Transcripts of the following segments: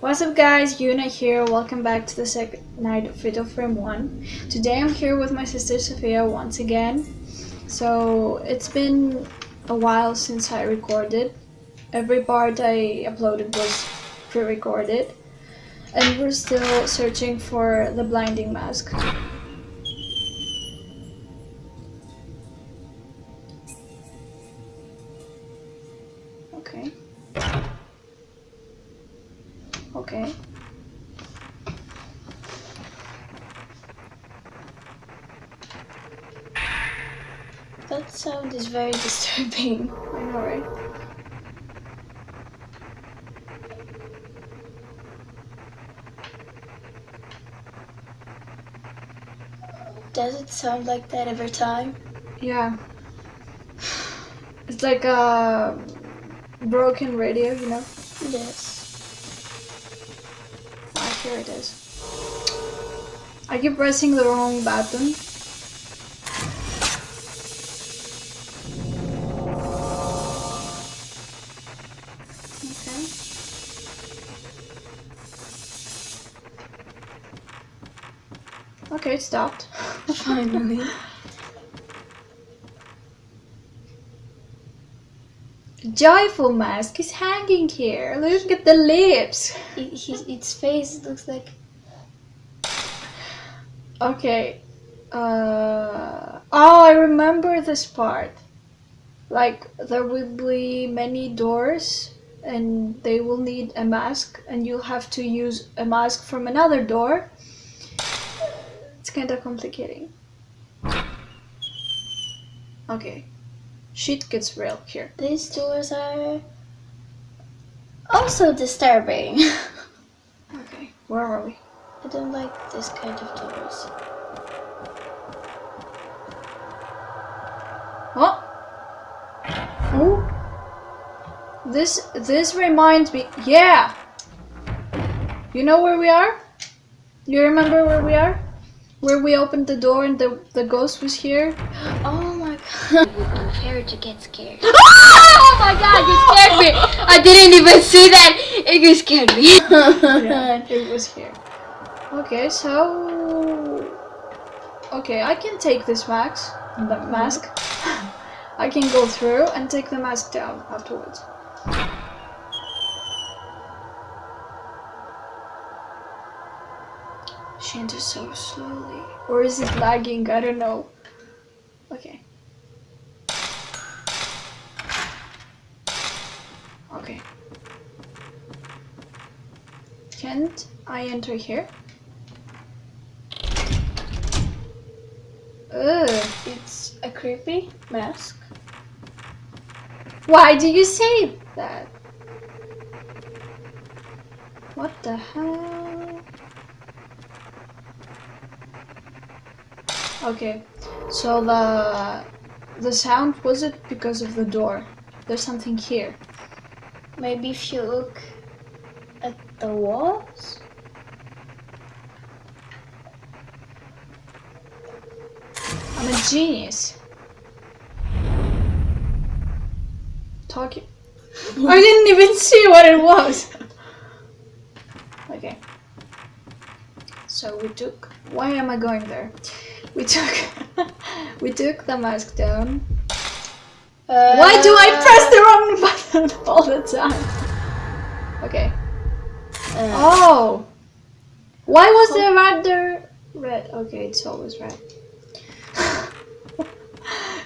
What's up guys, Yuna here, welcome back to the second night of Fatal Frame 1. Today I'm here with my sister Sophia once again. So it's been a while since I recorded. Every part I uploaded was pre-recorded. And we're still searching for the blinding mask. Okay. Okay. That sound is very disturbing. I know, right? Does it sound like that every time? Yeah. It's like a broken radio, you know? Yes. Here it is. I keep pressing the wrong button. Okay. Okay, it stopped. Finally. Joyful mask is hanging here. Look at the lips. It, his, its face looks like. Okay. Uh, oh, I remember this part. Like, there will be many doors, and they will need a mask, and you'll have to use a mask from another door. It's kind of complicating. Okay. Shit gets real here. These doors are. also disturbing. Okay, where are we? I don't like this kind of doors. Oh! Oh! This this reminds me. Yeah. You know where we are? You remember where we are? Where we opened the door and the the ghost was here. Oh my god. I prepare to get scared. oh my god! You scared me. I didn't even see that! It scared me. yeah, it was here. Okay, so okay, I can take this mask. The mm-hmm. mask. I can go through and take the mask down afterwards. She enters so slowly. Or is it lagging? I don't know. Okay. Okay. Can't I enter here? Ugh. it's a creepy mask. Why do you say that? What the hell? Okay, so the the sound was it because of the door? There's something here. Maybe if you look at the walls? I'm a genius. Talking. I didn't even see what it was. Okay. So we took. Why am I going there? We took. we took the mask down. Uh, Why do I press the wrong button all the time? Okay. Uh, Oh. Why was the red there red? Okay, it's always red.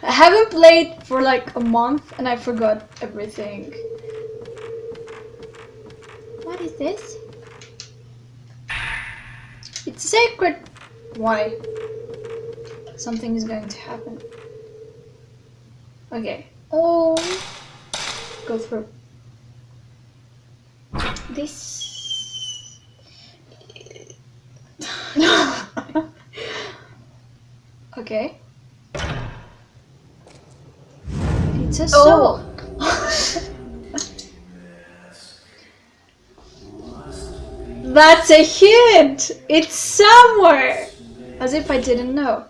I haven't played for like a month and I forgot everything. What is this? It's sacred. Why? Something is going to happen. Okay. oh, Go through. this. okay. It's a oh. soul. Oh. That's a hint! It's somewhere! As if I didn't know.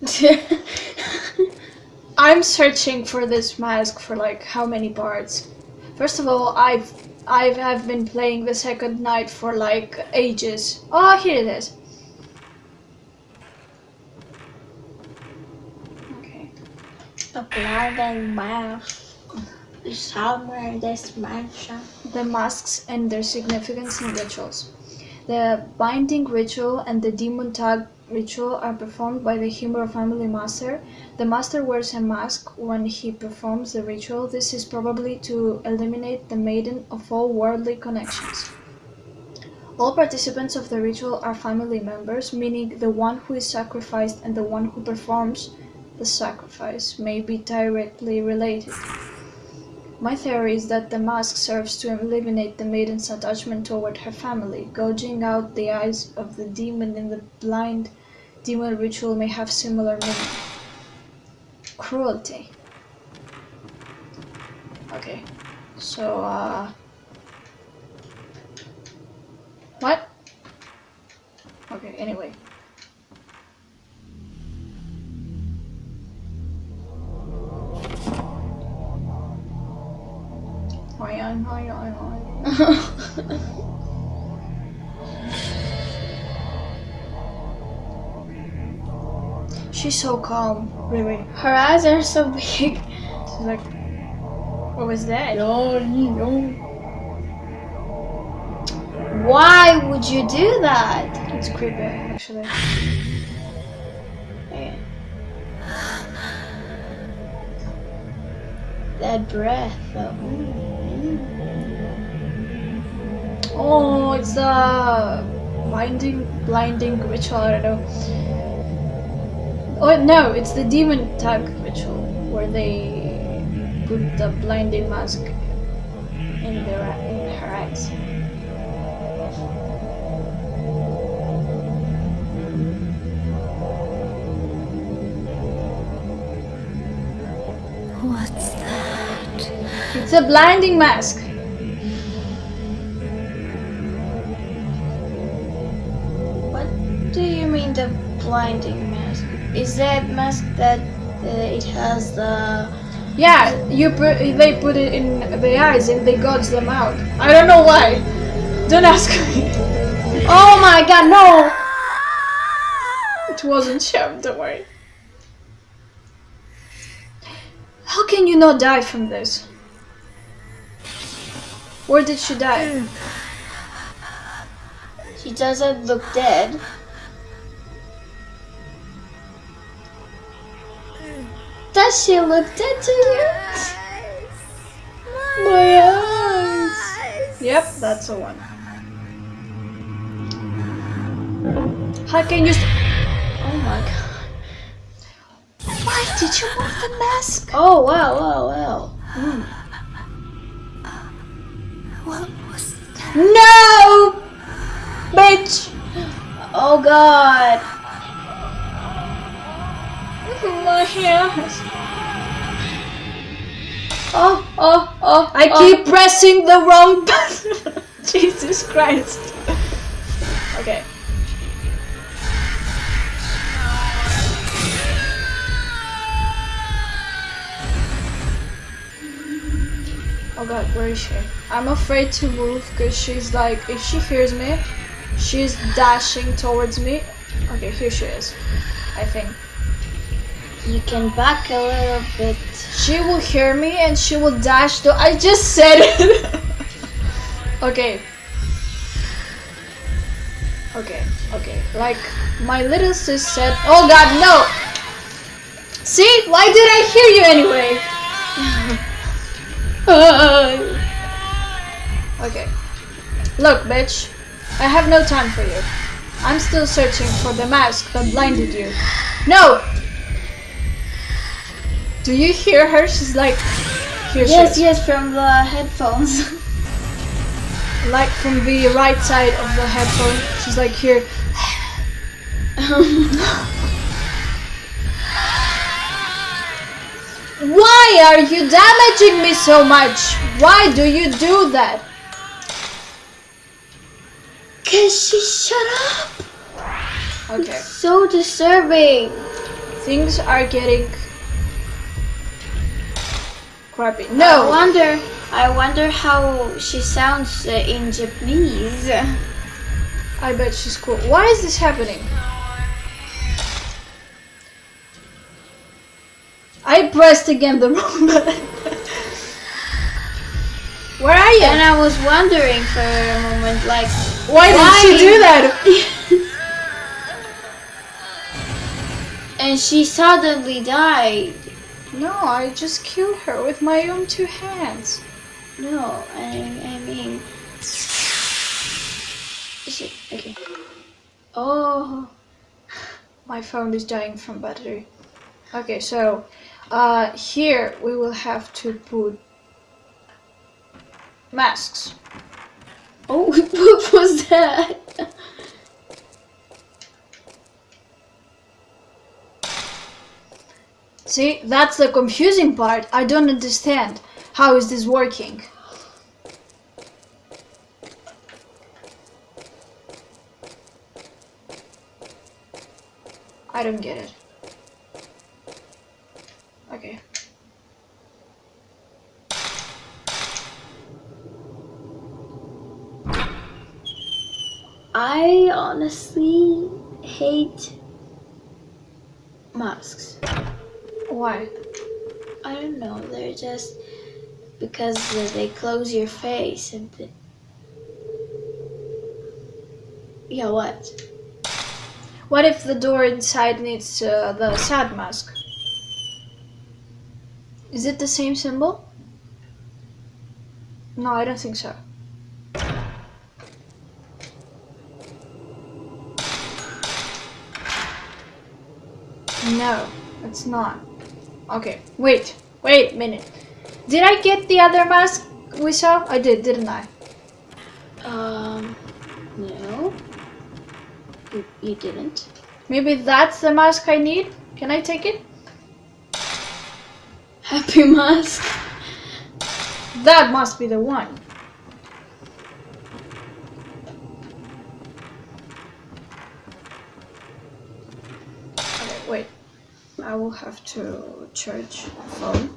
I'm searching for this mask for like how many parts? First of all, I've I have been playing the second night for like ages. Oh, here it is. Okay. A blinding mask somewhere in this mansion. The masks and their significance in rituals. The binding ritual and the demon tag ritual are performed by the Himuro family master. The master wears a mask when he performs the ritual. This is probably to eliminate the maiden of all worldly connections. All participants of the ritual are family members, meaning the one who is sacrificed and the one who performs the sacrifice may be directly related. My theory is that the mask serves to eliminate the maiden's attachment toward her family. Gouging out the eyes of the demon in the blind demon ritual may have similar meaning. Cruelty. Okay, so, uh. What? Okay, anyway. She's so calm, really. Her eyes are so big. She's like, what was that? No, no. Why would you do that? It's creepy, actually. Yeah. That breath, though. Oh, it's the blinding, blinding ritual. I don't know. Oh no, it's the demon tag ritual where they put the blinding mask in their in her eyes. What's that? It's a blinding mask. Mean the blinding mask? Is that mask that uh, it has the Yeah, you put they put it in the eyes and they gouge them out. I don't know why. Don't ask me. Oh my god, no! It wasn't shoved away. How can you not die from this? Where did she die? She doesn't look dead. Does she look dead to you? My eyes. Yep, that's the one. How can you? St- Oh my god. Why did you move the mask? Oh wow, wow, wow. What was that? No, bitch. Oh god. My hands. Oh, oh, oh. I oh. keep pressing the wrong button. Jesus Christ. Okay. Oh god, where is she? I'm afraid to move because she's like, if she hears me, she's dashing towards me. Okay, here she is. I think. You can back a little bit. She will hear me and she will dash to. I just said it! okay. Okay, okay. Like, my little sis said. Oh god, no! See? Why did I hear you anyway? okay. Look, bitch. I have no time for you. I'm still searching for the mask that blinded you. No! Do you hear her? She's like, here Yes, is. yes, from the headphones. like from the right side of the headphone. She's like here. Why are you damaging me so much? Why do you do that? Cause she shut up. Okay, So disturbing. things are getting crappy. I No, wonder. I wonder how she sounds uh, in Japanese. I bet she's cool. Why is this happening? I pressed again the wrong button. Where are you? And I was wondering for a moment, like, Why did she do that? and she suddenly died. No, I just killed her with my own two hands. No, I, I mean. She, okay. Oh. My phone is dying from battery. Okay, so uh, here we will have to put masks. Oh, what was that? See, that's the confusing part. I don't understand. How is this working? I don't get it. Okay. I honestly hate masks. Why? I don't know, they're just because they close your face and. The... Yeah, what? What if the door inside needs uh, the sad mask? Is it the same symbol? No, I don't think so. No, it's not. Okay, wait, wait a minute. Did I get the other mask we saw? I did, didn't I? Um, no. You, you didn't. Maybe that's the mask I need? Can I take it? Happy mask. That must be the one. Okay, wait. I will have to charge phone.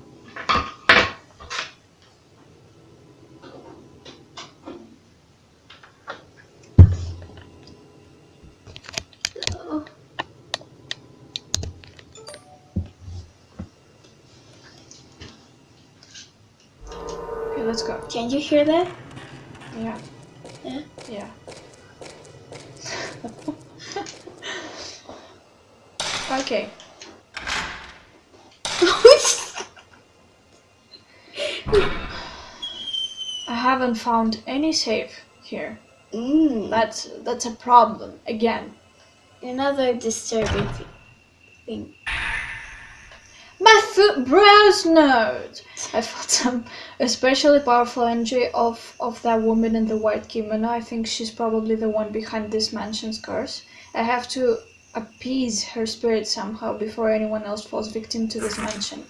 Okay, let's go. can you hear that? Yeah? Yeah. okay. I haven't found any safe here. mm, That's that's a problem again. another disturbing thing. My foot browse node. I felt some especially powerful energy of of that woman in the white kimono. I think she's probably the one behind this mansion's curse. I have to appease her spirit somehow before anyone else falls victim to this mansion.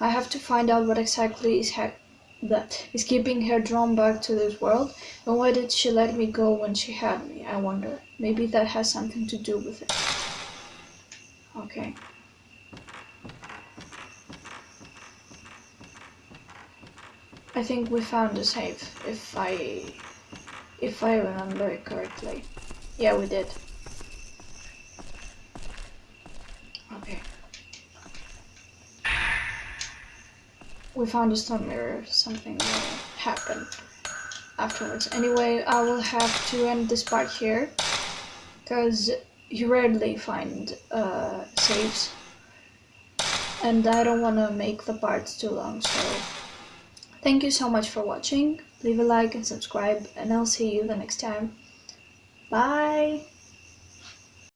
I have to find out what exactly is ha- that is keeping her drawn back to this world, and why did she let me go when she had me? I wonder. Maybe that has something to do with it. Okay. I think we found the safe, if I if I remember it correctly. Yeah, we did. Okay. We found a stone mirror. Something will happen afterwards. Anyway, I will have to end this part here because you rarely find uh, saves, and I don't want to make the parts too long. So. Thank you so much for watching. Leave a like and subscribe, and I'll see you the next time. Bye!